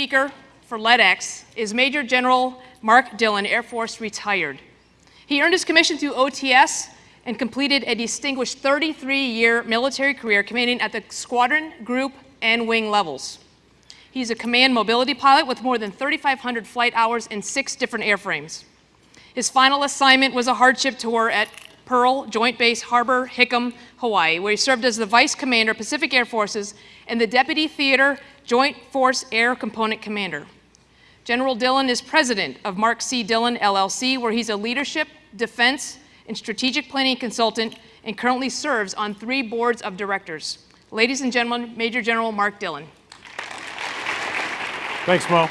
speaker for LEDX is Major General Mark Dillon, Air Force retired. He earned his commission through OTS and completed a distinguished 33-year military career commanding at the squadron, group, and wing levels. He's a command mobility pilot with more than 3,500 flight hours in six different airframes. His final assignment was a hardship tour at Pearl Joint Base Harbor, Hickam, Hawaii, where he served as the Vice Commander, Pacific Air Forces, and the Deputy Theater Joint Force Air Component Commander. General Dillon is president of Mark C. Dillon, LLC, where he's a leadership, defense, and strategic planning consultant and currently serves on three boards of directors. Ladies and gentlemen, Major General Mark Dillon. Thanks, Mo.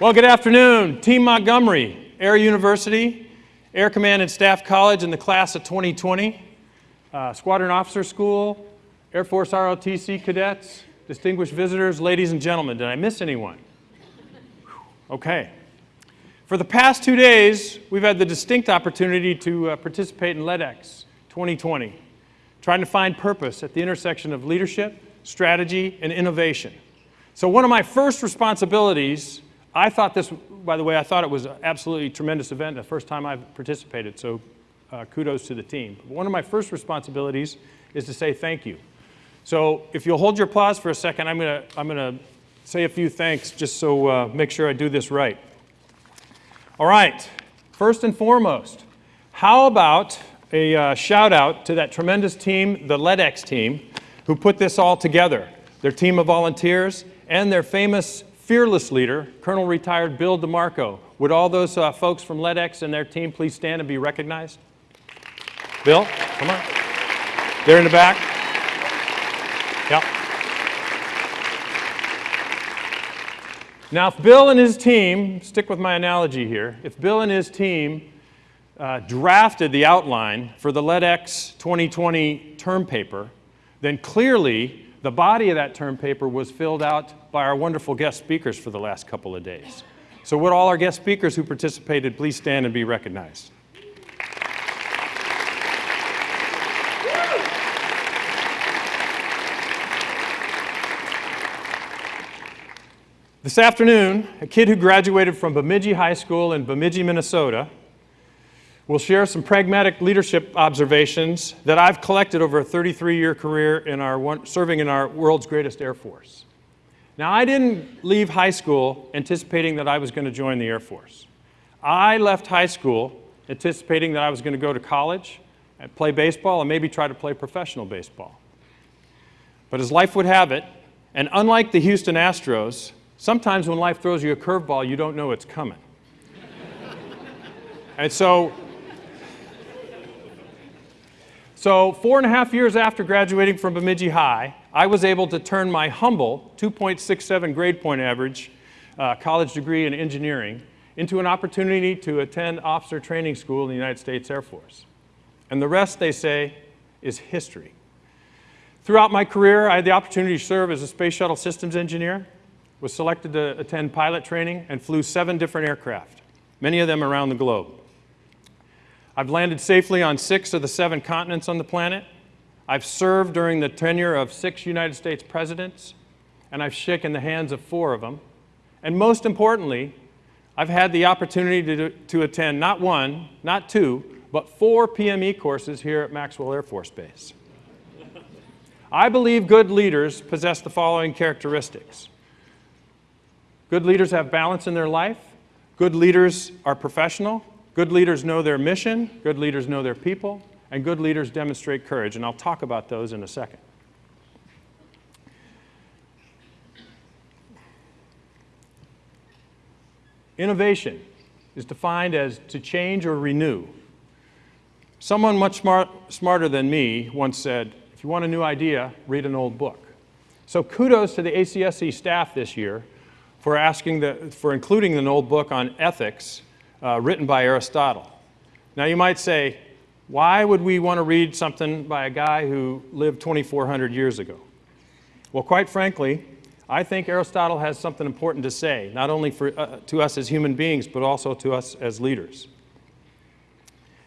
Well, good afternoon. Team Montgomery, Air University, Air Command and Staff College in the class of 2020, uh, Squadron Officer School, Air Force ROTC cadets, distinguished visitors, ladies and gentlemen. Did I miss anyone? Okay. For the past two days, we've had the distinct opportunity to uh, participate in LEDX 2020, trying to find purpose at the intersection of leadership, strategy, and innovation. So one of my first responsibilities, I thought this, by the way, I thought it was an absolutely tremendous event, the first time I've participated, so uh, kudos to the team. But one of my first responsibilities is to say thank you. So if you'll hold your applause for a second, I'm gonna, I'm gonna say a few thanks just so uh, make sure I do this right. All right, first and foremost, how about a uh, shout out to that tremendous team, the LEDX team, who put this all together. Their team of volunteers and their famous fearless leader, Colonel retired Bill DeMarco. Would all those uh, folks from LEDX and their team please stand and be recognized? Bill, come on. They're in the back. Yep. Now, if Bill and his team, stick with my analogy here, if Bill and his team uh, drafted the outline for the LEDX 2020 term paper, then clearly the body of that term paper was filled out by our wonderful guest speakers for the last couple of days. So would all our guest speakers who participated please stand and be recognized. This afternoon, a kid who graduated from Bemidji High School in Bemidji, Minnesota, will share some pragmatic leadership observations that I've collected over a 33-year career in our one, serving in our world's greatest Air Force. Now, I didn't leave high school anticipating that I was going to join the Air Force. I left high school anticipating that I was going to go to college and play baseball and maybe try to play professional baseball. But as life would have it, and unlike the Houston Astros, Sometimes when life throws you a curveball, you don't know it's coming. and so, so four and a half years after graduating from Bemidji High, I was able to turn my humble 2.67 grade point average uh, college degree in engineering into an opportunity to attend officer training school in the United States Air Force. And the rest, they say, is history. Throughout my career, I had the opportunity to serve as a space shuttle systems engineer, was selected to attend pilot training and flew seven different aircraft, many of them around the globe. I've landed safely on six of the seven continents on the planet. I've served during the tenure of six United States presidents, and I've shaken the hands of four of them. And most importantly, I've had the opportunity to, to attend not one, not two, but four PME courses here at Maxwell Air Force Base. I believe good leaders possess the following characteristics. Good leaders have balance in their life. Good leaders are professional. Good leaders know their mission. Good leaders know their people. And good leaders demonstrate courage. And I'll talk about those in a second. Innovation is defined as to change or renew. Someone much smart, smarter than me once said, if you want a new idea, read an old book. So kudos to the ACSC staff this year for, asking the, for including an old book on ethics uh, written by Aristotle. Now you might say, why would we want to read something by a guy who lived 2,400 years ago? Well, quite frankly, I think Aristotle has something important to say, not only for, uh, to us as human beings, but also to us as leaders.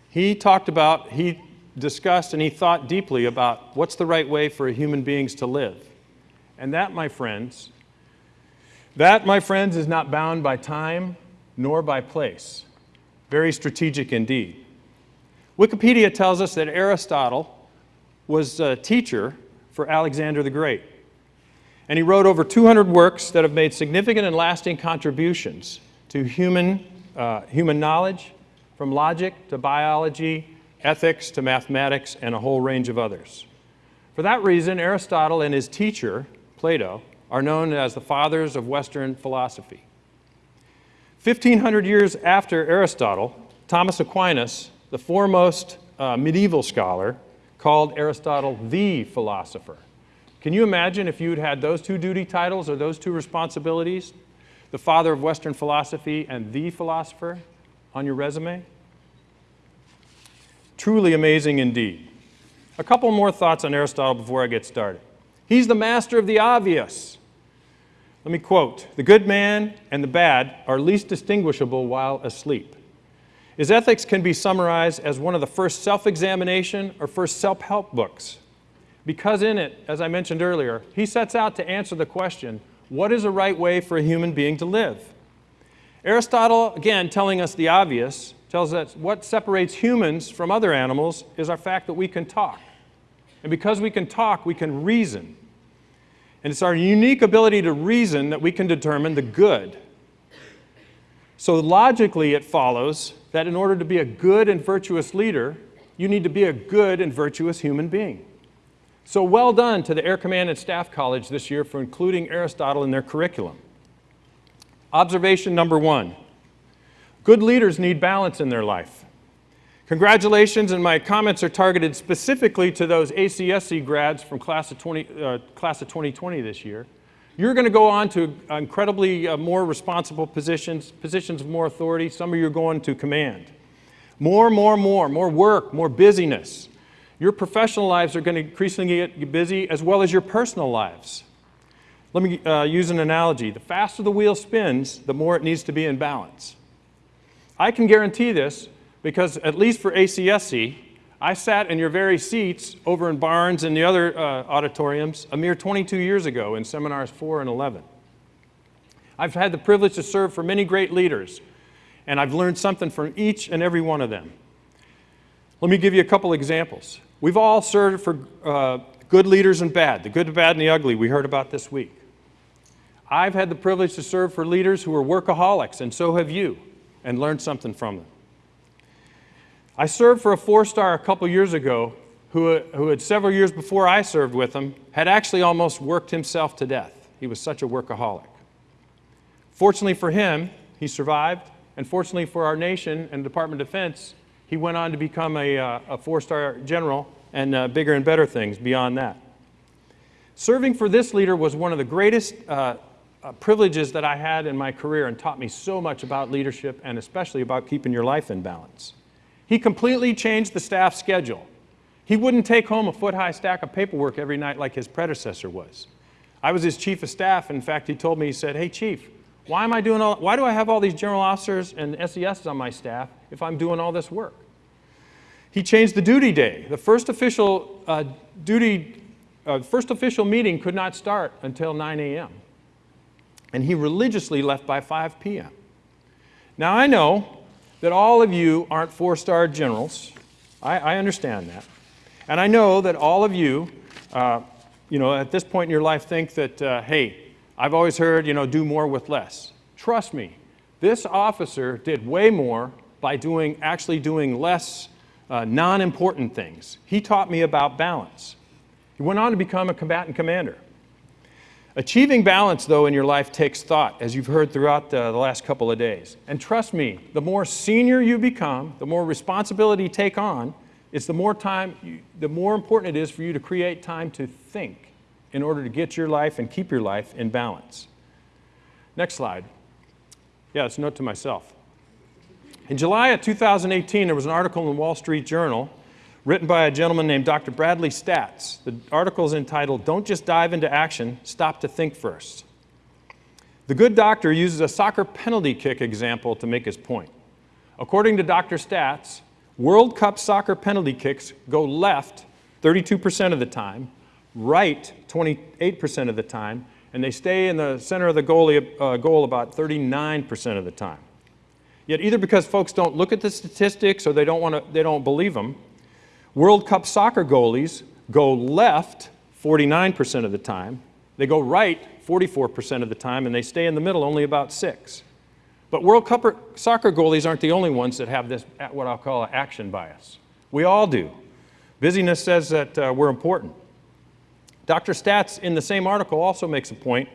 He talked about, he discussed and he thought deeply about what's the right way for human beings to live. And that, my friends, that, my friends, is not bound by time nor by place. Very strategic indeed. Wikipedia tells us that Aristotle was a teacher for Alexander the Great. And he wrote over 200 works that have made significant and lasting contributions to human, uh, human knowledge, from logic to biology, ethics to mathematics, and a whole range of others. For that reason, Aristotle and his teacher, Plato, are known as the fathers of Western philosophy. 1,500 years after Aristotle, Thomas Aquinas, the foremost uh, medieval scholar, called Aristotle the philosopher. Can you imagine if you'd had those two duty titles or those two responsibilities, the father of Western philosophy and the philosopher, on your resume? Truly amazing indeed. A couple more thoughts on Aristotle before I get started. He's the master of the obvious. Let me quote The good man and the bad are least distinguishable while asleep. His ethics can be summarized as one of the first self examination or first self help books. Because in it, as I mentioned earlier, he sets out to answer the question what is a right way for a human being to live? Aristotle, again, telling us the obvious, tells us what separates humans from other animals is our fact that we can talk. And because we can talk, we can reason. And it's our unique ability to reason that we can determine the good. So logically, it follows that in order to be a good and virtuous leader, you need to be a good and virtuous human being. So well done to the Air Command and Staff College this year for including Aristotle in their curriculum. Observation number one, good leaders need balance in their life. Congratulations, and my comments are targeted specifically to those ACSC grads from class of, 20, uh, class of 2020 this year. You're going to go on to incredibly uh, more responsible positions, positions of more authority. Some of you are going to command. More, more, more, more work, more busyness. Your professional lives are going to increasingly get busy as well as your personal lives. Let me uh, use an analogy. The faster the wheel spins, the more it needs to be in balance. I can guarantee this because at least for ACSC, I sat in your very seats over in Barnes and the other uh, auditoriums a mere 22 years ago in seminars 4 and 11. I've had the privilege to serve for many great leaders, and I've learned something from each and every one of them. Let me give you a couple examples. We've all served for uh, good leaders and bad, the good, the bad, and the ugly we heard about this week. I've had the privilege to serve for leaders who are workaholics, and so have you, and learned something from them. I served for a four-star a couple years ago who, who had several years before I served with him had actually almost worked himself to death. He was such a workaholic. Fortunately for him, he survived, and fortunately for our nation and Department of Defense, he went on to become a, uh, a four-star general and uh, bigger and better things beyond that. Serving for this leader was one of the greatest uh, uh, privileges that I had in my career and taught me so much about leadership and especially about keeping your life in balance. He completely changed the staff schedule. He wouldn't take home a foot-high stack of paperwork every night like his predecessor was. I was his chief of staff. In fact, he told me, he said, hey, chief, why am I doing all, why do I have all these general officers and SESs on my staff if I'm doing all this work? He changed the duty day. The first official uh, duty, uh, first official meeting could not start until 9 a.m. And he religiously left by 5 p.m. Now I know that all of you aren't four-star generals. I, I, understand that. And I know that all of you, uh, you know, at this point in your life think that, uh, hey, I've always heard, you know, do more with less. Trust me, this officer did way more by doing, actually doing less uh, non-important things. He taught me about balance. He went on to become a combatant commander. Achieving balance, though, in your life takes thought, as you've heard throughout the, the, last couple of days. And trust me, the more senior you become, the more responsibility you take on, it's the more time, you, the more important it is for you to create time to think in order to get your life and keep your life in balance. Next slide. Yeah, it's a note to myself. In July of 2018, there was an article in the Wall Street Journal written by a gentleman named Dr. Bradley Staats. The article is entitled, Don't Just Dive into Action, Stop to Think First. The good doctor uses a soccer penalty kick example to make his point. According to Dr. Staats, World Cup soccer penalty kicks go left 32% of the time, right 28% of the time, and they stay in the center of the goalie, uh, goal about 39% of the time. Yet either because folks don't look at the statistics or they don't, want to, they don't believe them, World Cup soccer goalies go left 49% of the time, they go right 44% of the time, and they stay in the middle only about six. But World Cup soccer goalies aren't the only ones that have this, what I'll call an action bias. We all do. Busyness says that uh, we're important. Dr. Staats, in the same article, also makes a point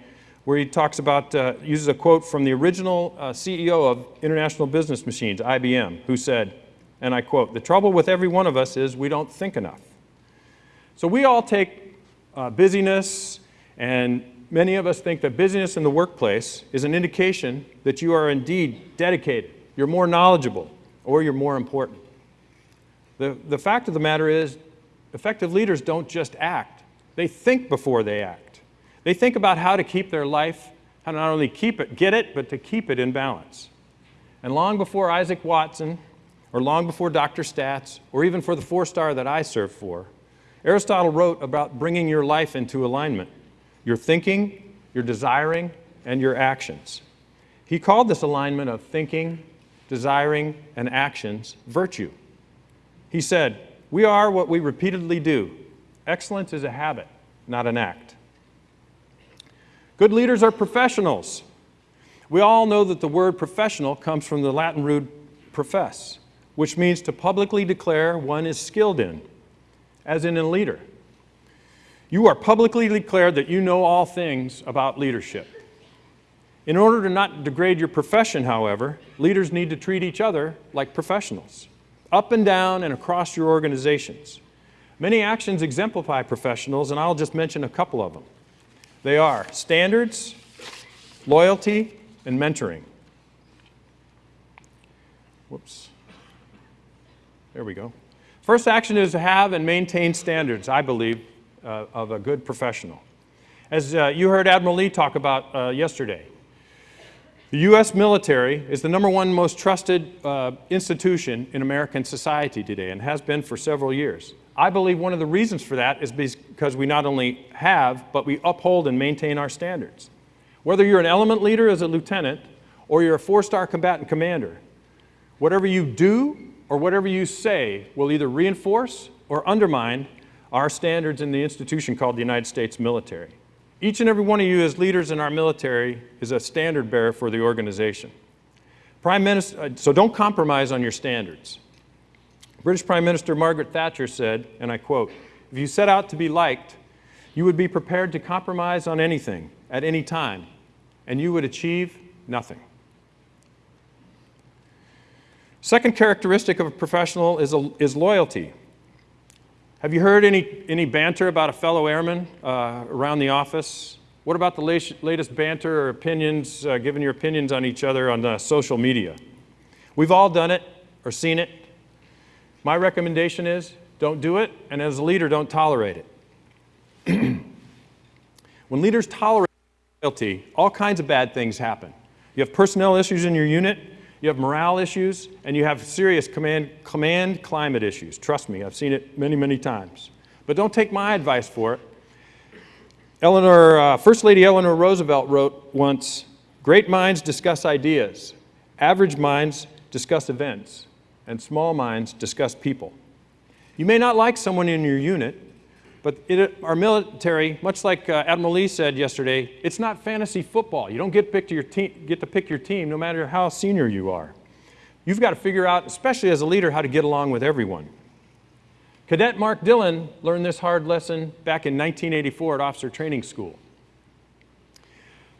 where he talks about, uh, uses a quote from the original uh, CEO of International Business Machines, IBM, who said, and I quote, the trouble with every one of us is we don't think enough. So we all take uh, busyness, and many of us think that busyness in the workplace is an indication that you are indeed dedicated, you're more knowledgeable, or you're more important. The, the fact of the matter is, effective leaders don't just act, they think before they act. They think about how to keep their life, how to not only keep it, get it, but to keep it in balance. And long before Isaac Watson, or long before Dr. Staats, or even for the four star that I serve for, Aristotle wrote about bringing your life into alignment your thinking, your desiring, and your actions. He called this alignment of thinking, desiring, and actions virtue. He said, We are what we repeatedly do. Excellence is a habit, not an act. Good leaders are professionals. We all know that the word professional comes from the Latin root profess, which means to publicly declare one is skilled in, as in a leader. You are publicly declared that you know all things about leadership. In order to not degrade your profession, however, leaders need to treat each other like professionals, up and down and across your organizations. Many actions exemplify professionals, and I'll just mention a couple of them. They are standards, loyalty, and mentoring. Whoops. There we go. First action is to have and maintain standards, I believe, uh, of a good professional. As uh, you heard Admiral Lee talk about uh, yesterday, the U.S. military is the number one most trusted uh, institution in American society today and has been for several years. I believe one of the reasons for that is because we not only have, but we uphold and maintain our standards. Whether you're an element leader as a lieutenant or you're a four-star combatant commander, whatever you do or whatever you say will either reinforce or undermine our standards in the institution called the United States military. Each and every one of you as leaders in our military is a standard bearer for the organization. Prime Minister, uh, so don't compromise on your standards. British Prime Minister Margaret Thatcher said, and I quote, if you set out to be liked, you would be prepared to compromise on anything, at any time, and you would achieve nothing. Second characteristic of a professional is, a, is loyalty. Have you heard any, any banter about a fellow airman uh, around the office? What about the latest banter or opinions, uh, giving your opinions on each other on uh, social media? We've all done it or seen it. My recommendation is don't do it, and as a leader, don't tolerate it. when leaders tolerate loyalty, all kinds of bad things happen. You have personnel issues in your unit, you have morale issues, and you have serious command, command climate issues. Trust me, I've seen it many, many times. But don't take my advice for it. Eleanor, uh, First Lady Eleanor Roosevelt wrote once, great minds discuss ideas, average minds discuss events, and small minds discuss people. You may not like someone in your unit, but our military, much like uh, Admiral Lee said yesterday, it's not fantasy football. You don't get, pick your get to pick your team no matter how senior you are. You've got to figure out, especially as a leader, how to get along with everyone. Cadet Mark Dillon learned this hard lesson back in 1984 at Officer Training School.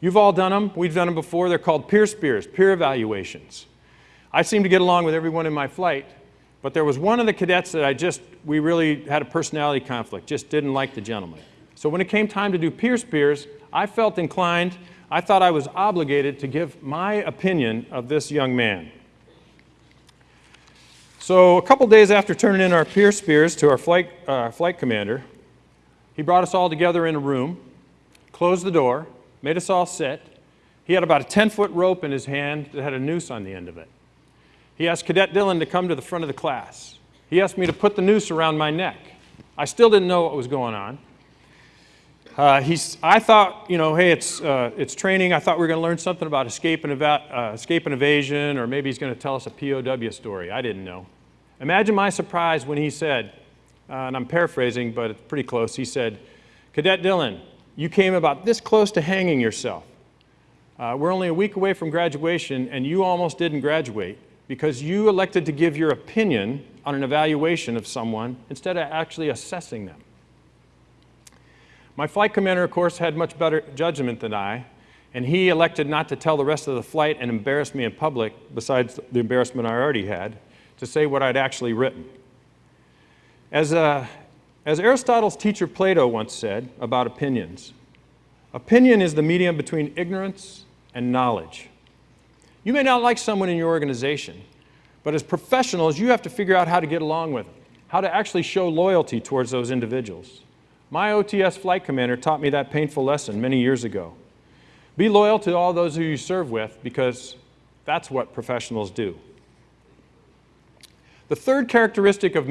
You've all done them. We've done them before. They're called peer spears, peer evaluations. I seem to get along with everyone in my flight, but there was one of the cadets that I just, we really had a personality conflict, just didn't like the gentleman. So when it came time to do peer spears, I felt inclined, I thought I was obligated to give my opinion of this young man. So a couple days after turning in our peer spears to our flight, uh, flight commander, he brought us all together in a room, closed the door, made us all sit. He had about a 10-foot rope in his hand that had a noose on the end of it. He asked Cadet Dillon to come to the front of the class. He asked me to put the noose around my neck. I still didn't know what was going on. Uh, he's, I thought, you know, hey, it's, uh, it's training. I thought we were going to learn something about escape and, eva- uh, escape and evasion, or maybe he's going to tell us a POW story. I didn't know. Imagine my surprise when he said, uh, and I'm paraphrasing, but it's pretty close. He said, Cadet Dillon, you came about this close to hanging yourself. Uh, we're only a week away from graduation, and you almost didn't graduate because you elected to give your opinion on an evaluation of someone instead of actually assessing them. My flight commander, of course, had much better judgment than I, and he elected not to tell the rest of the flight and embarrass me in public, besides the embarrassment I already had, to say what I'd actually written. As, uh, as Aristotle's teacher Plato once said about opinions, opinion is the medium between ignorance and knowledge. You may not like someone in your organization, but as professionals, you have to figure out how to get along with them, how to actually show loyalty towards those individuals. My OTS flight commander taught me that painful lesson many years ago. Be loyal to all those who you serve with because that's what professionals do. The third characteristic of,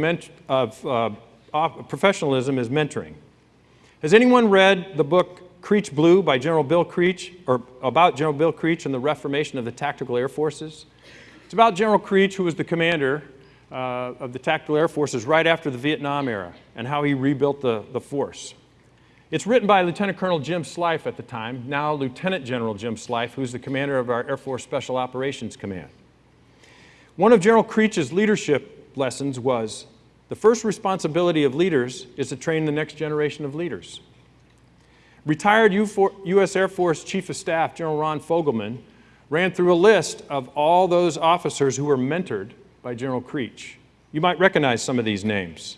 of uh, professionalism is mentoring. Has anyone read the book Creech Blue by General Bill Creech, or about General Bill Creech and the reformation of the tactical air forces? It's about General Creech, who was the commander uh, of the tactical air forces right after the Vietnam era and how he rebuilt the, the force. It's written by Lieutenant Colonel Jim Slife at the time, now Lieutenant General Jim Slife, who's the commander of our Air Force Special Operations Command. One of General Creech's leadership lessons was the first responsibility of leaders is to train the next generation of leaders. Retired U.S. Air Force Chief of Staff General Ron Fogleman ran through a list of all those officers who were mentored by General Creech. You might recognize some of these names.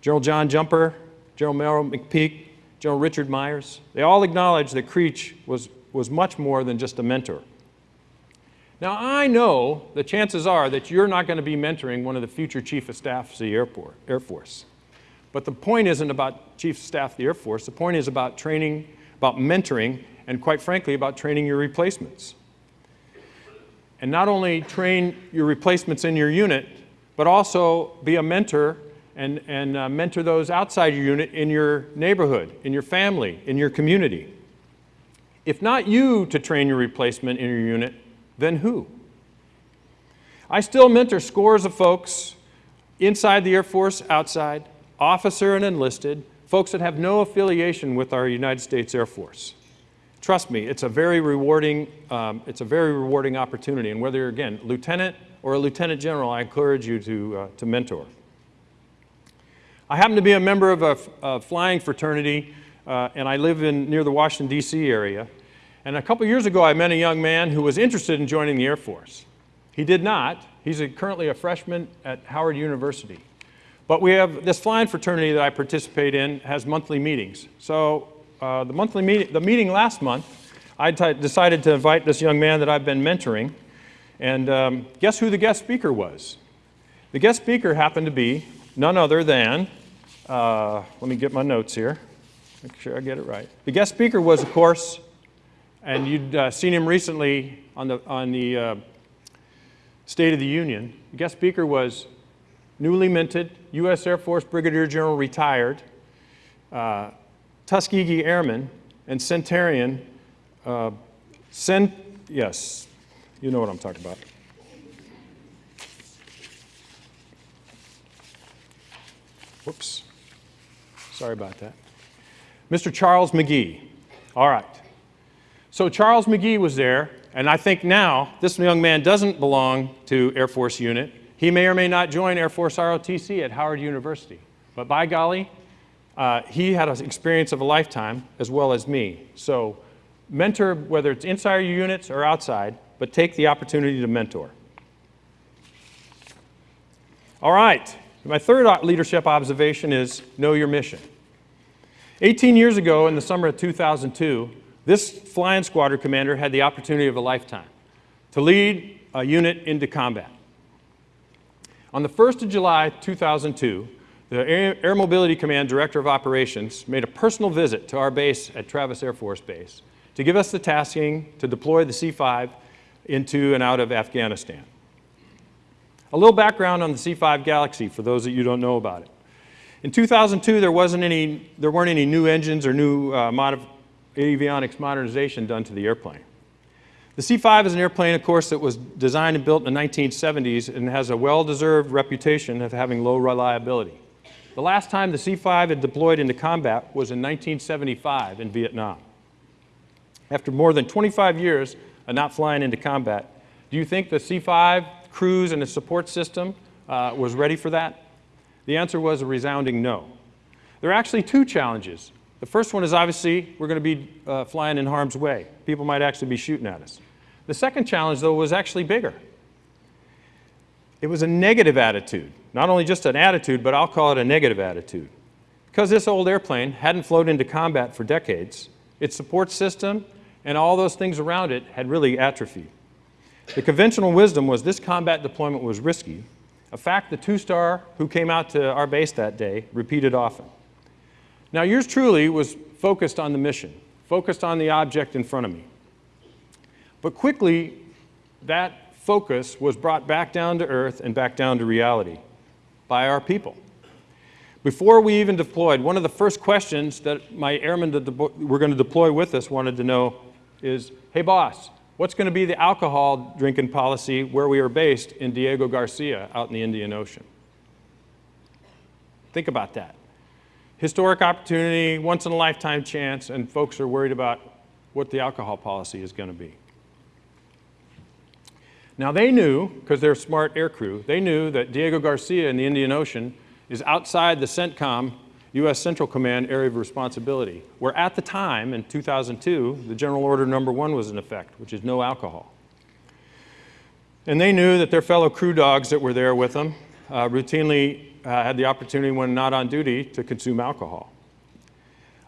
General John Jumper, General Merrill McPeak, General Richard Myers, they all acknowledged that Creech was, was much more than just a mentor. Now, I know the chances are that you're not going to be mentoring one of the future Chief of Staffs of the Air Force. But the point isn't about Chief of Staff of the Air Force. The point is about training, about mentoring, and quite frankly, about training your replacements. And not only train your replacements in your unit, but also be a mentor and, and uh, mentor those outside your unit in your neighborhood, in your family, in your community. If not you to train your replacement in your unit, then who? I still mentor scores of folks inside the Air Force, outside, officer and enlisted, folks that have no affiliation with our United States Air Force. Trust me, it's a very rewarding, um, it's a very rewarding opportunity. And whether you're, again, lieutenant or a lieutenant general, I encourage you to, uh, to mentor. I happen to be a member of a, a flying fraternity, uh, and I live in, near the Washington, D.C. area. And a couple years ago, I met a young man who was interested in joining the Air Force. He did not. He's a, currently a freshman at Howard University. But we have this flying fraternity that I participate in has monthly meetings. So uh, the monthly meeting, the meeting last month, I decided to invite this young man that I've been mentoring. And um, guess who the guest speaker was? The guest speaker happened to be none other than, uh, let me get my notes here, make sure I get it right. The guest speaker was, of course, and you'd uh, seen him recently on the, on the uh, State of the Union. The guest speaker was newly minted U.S. Air Force Brigadier General retired, uh, Tuskegee Airman, and Centurion, uh, Cent, yes, you know what I'm talking about. Whoops, sorry about that. Mr. Charles McGee. All right. So Charles McGee was there, and I think now this young man doesn't belong to Air Force unit. He may or may not join Air Force ROTC at Howard University. But by golly, uh, he had an experience of a lifetime as well as me. So mentor, whether it's inside your units or outside, but take the opportunity to mentor. All right, my third leadership observation is know your mission. 18 years ago, in the summer of 2002, this flying squadron commander had the opportunity of a lifetime to lead a unit into combat. On the 1st of July 2002, the Air Mobility Command Director of Operations made a personal visit to our base at Travis Air Force Base to give us the tasking to deploy the C-5 into and out of Afghanistan. A little background on the C-5 Galaxy for those of you don't know about it. In 2002, there, wasn't any, there weren't any new engines or new uh, avionics modernization done to the airplane. The C-5 is an airplane, of course, that was designed and built in the 1970s and has a well-deserved reputation of having low reliability. The last time the C-5 had deployed into combat was in 1975 in Vietnam. After more than 25 years of not flying into combat, do you think the C-5 crews and the support system uh, was ready for that? The answer was a resounding no. There are actually two challenges. The first one is obviously we're going to be uh, flying in harm's way. People might actually be shooting at us. The second challenge, though, was actually bigger. It was a negative attitude. Not only just an attitude, but I'll call it a negative attitude. Because this old airplane hadn't flown into combat for decades, its support system and all those things around it had really atrophied. The conventional wisdom was this combat deployment was risky, a fact the two-star who came out to our base that day repeated often. Now yours truly was focused on the mission, focused on the object in front of me. But quickly, that focus was brought back down to earth and back down to reality by our people. Before we even deployed, one of the first questions that my airmen that were going to deploy with us wanted to know is, hey boss, what's going to be the alcohol drinking policy where we are based in Diego Garcia out in the Indian Ocean? Think about that. Historic opportunity, once in a lifetime chance, and folks are worried about what the alcohol policy is going to be. Now they knew, because they're smart aircrew, they knew that Diego Garcia in the Indian Ocean is outside the CENTCOM U.S. Central Command area of responsibility, where at the time, in 2002, the General Order number one was in effect, which is no alcohol. And they knew that their fellow crew dogs that were there with them uh, routinely uh, had the opportunity when not on duty to consume alcohol.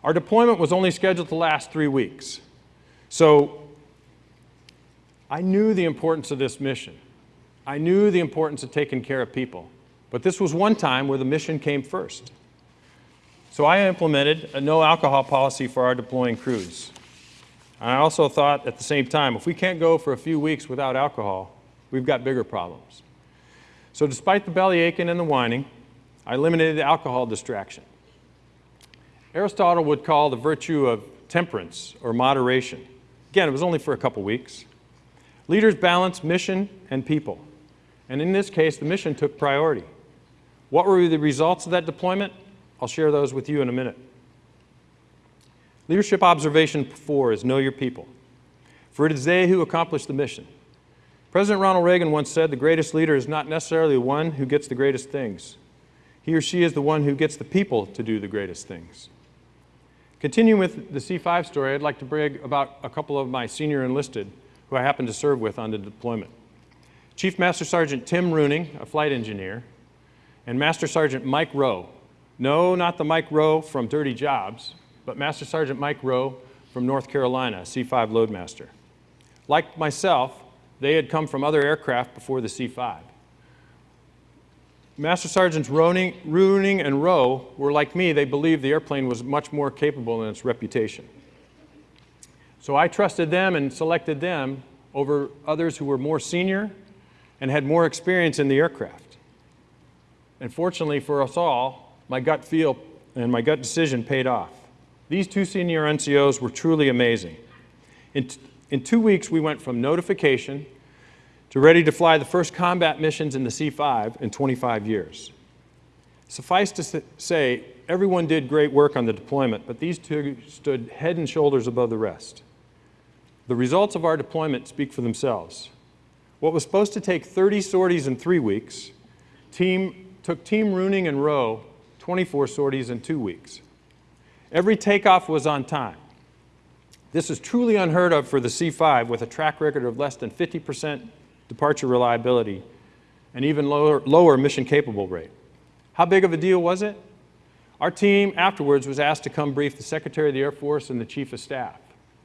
Our deployment was only scheduled to last three weeks. So I knew the importance of this mission. I knew the importance of taking care of people. But this was one time where the mission came first. So I implemented a no alcohol policy for our deploying crews. I also thought at the same time, if we can't go for a few weeks without alcohol, we've got bigger problems. So despite the belly aching and the whining, I eliminated alcohol distraction. Aristotle would call the virtue of temperance or moderation. Again, it was only for a couple weeks. Leaders balance mission and people. And in this case, the mission took priority. What were the results of that deployment? I'll share those with you in a minute. Leadership observation four is know your people, for it is they who accomplish the mission. President Ronald Reagan once said the greatest leader is not necessarily the one who gets the greatest things. He or she is the one who gets the people to do the greatest things. Continuing with the C5 story, I'd like to brag about a couple of my senior enlisted who I happened to serve with on the deployment. Chief Master Sergeant Tim Rooning, a flight engineer, and Master Sergeant Mike Rowe. No, not the Mike Rowe from Dirty Jobs, but Master Sergeant Mike Rowe from North Carolina, C5 Loadmaster. Like myself, they had come from other aircraft before the C5. Master Sergeants Rooning and Rowe were like me, they believed the airplane was much more capable than its reputation. So I trusted them and selected them over others who were more senior and had more experience in the aircraft. And fortunately for us all, my gut feel and my gut decision paid off. These two senior NCOs were truly amazing. In, in two weeks, we went from notification to ready to fly the first combat missions in the C-5 in 25 years. Suffice to say, everyone did great work on the deployment, but these two stood head and shoulders above the rest. The results of our deployment speak for themselves. What was supposed to take 30 sorties in three weeks team, took Team Rooning and Rowe 24 sorties in two weeks. Every takeoff was on time. This is truly unheard of for the C-5 with a track record of less than 50% departure reliability and even lower, lower mission capable rate. How big of a deal was it? Our team afterwards was asked to come brief the Secretary of the Air Force and the Chief of Staff.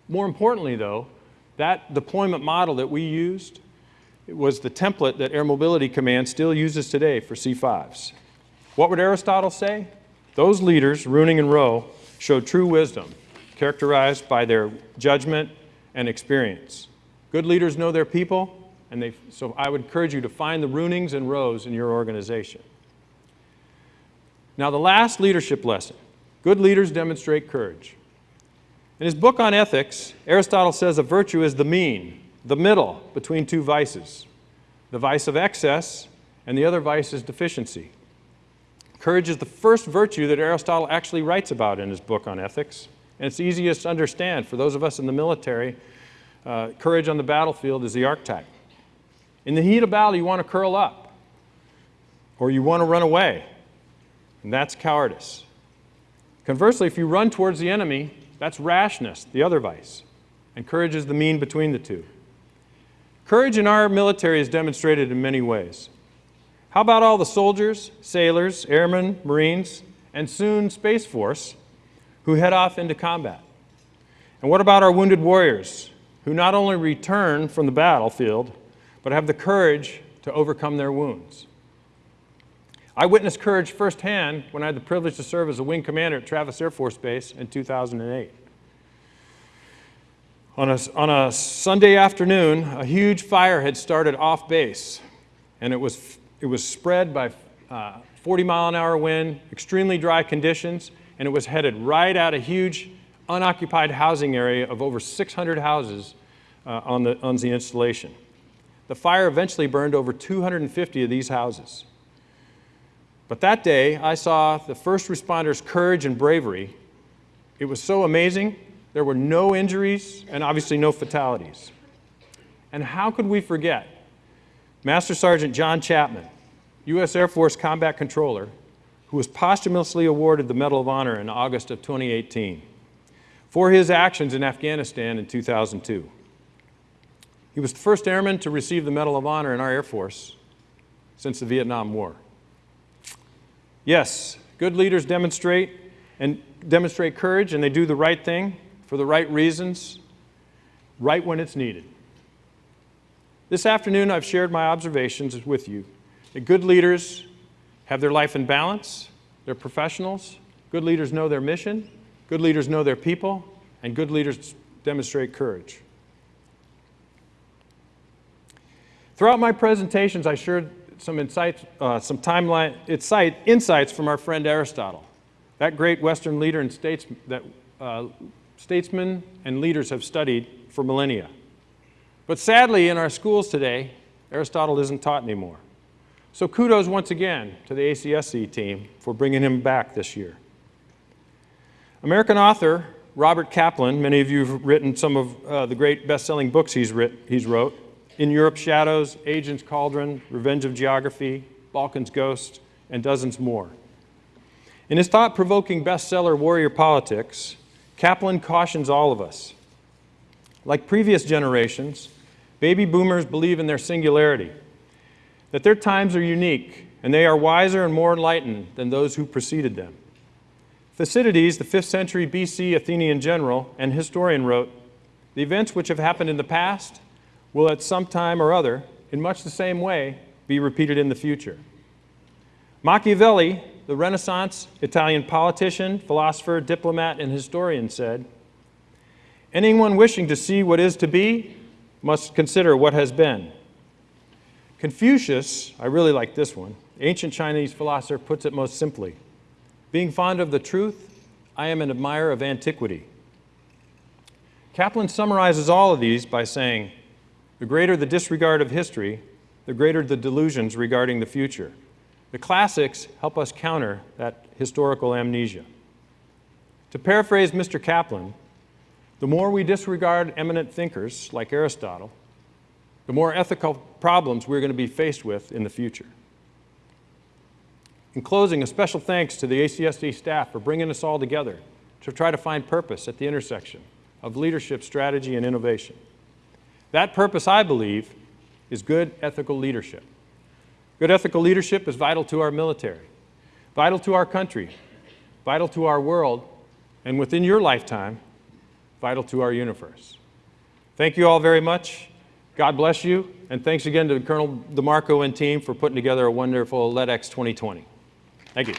More importantly, though, that deployment model that we used was the template that Air Mobility Command still uses today for C-5s. What would Aristotle say? Those leaders, Rooning and Rowe, showed true wisdom, characterized by their judgment and experience. Good leaders know their people, and they, so I would encourage you to find the Roonings and Rowes in your organization. Now, the last leadership lesson good leaders demonstrate courage. In his book on ethics, Aristotle says a virtue is the mean, the middle between two vices the vice of excess, and the other vice is deficiency. Courage is the first virtue that Aristotle actually writes about in his book on ethics, and it's easiest to understand for those of us in the military. Uh, courage on the battlefield is the archetype. In the heat of battle, you want to curl up, or you want to run away, and that's cowardice. Conversely, if you run towards the enemy, that's rashness, the other vice, and courage is the mean between the two. Courage in our military is demonstrated in many ways. How about all the soldiers, sailors, airmen, Marines, and soon Space Force who head off into combat? And what about our wounded warriors who not only return from the battlefield, but have the courage to overcome their wounds? I witnessed courage firsthand when I had the privilege to serve as a wing commander at Travis Air Force Base in 2008. On a, on a Sunday afternoon, a huge fire had started off base, and it was, it was spread by uh, 40 mile an hour wind, extremely dry conditions, and it was headed right at a huge unoccupied housing area of over 600 houses uh, on, the, on the installation. The fire eventually burned over 250 of these houses. But that day, I saw the first responders' courage and bravery. It was so amazing there were no injuries and obviously no fatalities. And how could we forget Master Sergeant John Chapman, U.S. Air Force Combat Controller, who was posthumously awarded the Medal of Honor in August of 2018 for his actions in Afghanistan in 2002. He was the first airman to receive the Medal of Honor in our Air Force since the Vietnam War. Yes, good leaders demonstrate and demonstrate courage and they do the right thing for the right reasons, right when it's needed. This afternoon, I've shared my observations with you that good leaders have their life in balance, they're professionals, good leaders know their mission, good leaders know their people, and good leaders demonstrate courage. Throughout my presentations, I shared some insights, uh, some timeline, insight, insights from our friend Aristotle, that great Western leader and states, that uh, statesmen and leaders have studied for millennia. But sadly, in our schools today, Aristotle isn't taught anymore. So kudos once again to the ACSC team for bringing him back this year. American author Robert Kaplan, many of you have written some of uh, the great best-selling books he's, writ he's wrote, In Europe's Shadows, Asia's Cauldron, Revenge of Geography, Balkan's Ghost, and dozens more. In his thought-provoking bestseller, Warrior Politics, Kaplan cautions all of us. Like previous generations, baby boomers believe in their singularity, that their times are unique, and they are wiser and more enlightened than those who preceded them. Thucydides, the 5th century BC Athenian general and historian, wrote, The events which have happened in the past will at some time or other, in much the same way, be repeated in the future. Machiavelli, the Renaissance Italian politician, philosopher, diplomat, and historian said, Anyone wishing to see what is to be must consider what has been. Confucius, I really like this one, ancient Chinese philosopher puts it most simply. Being fond of the truth, I am an admirer of antiquity. Kaplan summarizes all of these by saying, the greater the disregard of history, the greater the delusions regarding the future. The classics help us counter that historical amnesia. To paraphrase Mr. Kaplan, the more we disregard eminent thinkers like Aristotle, the more ethical problems we're going to be faced with in the future. In closing, a special thanks to the ACSC staff for bringing us all together to try to find purpose at the intersection of leadership, strategy, and innovation. That purpose, I believe, is good ethical leadership. Good ethical leadership is vital to our military, vital to our country, vital to our world, and within your lifetime, vital to our universe. Thank you all very much. God bless you, and thanks again to Colonel DeMarco and team for putting together a wonderful LEDX 2020. Thank you.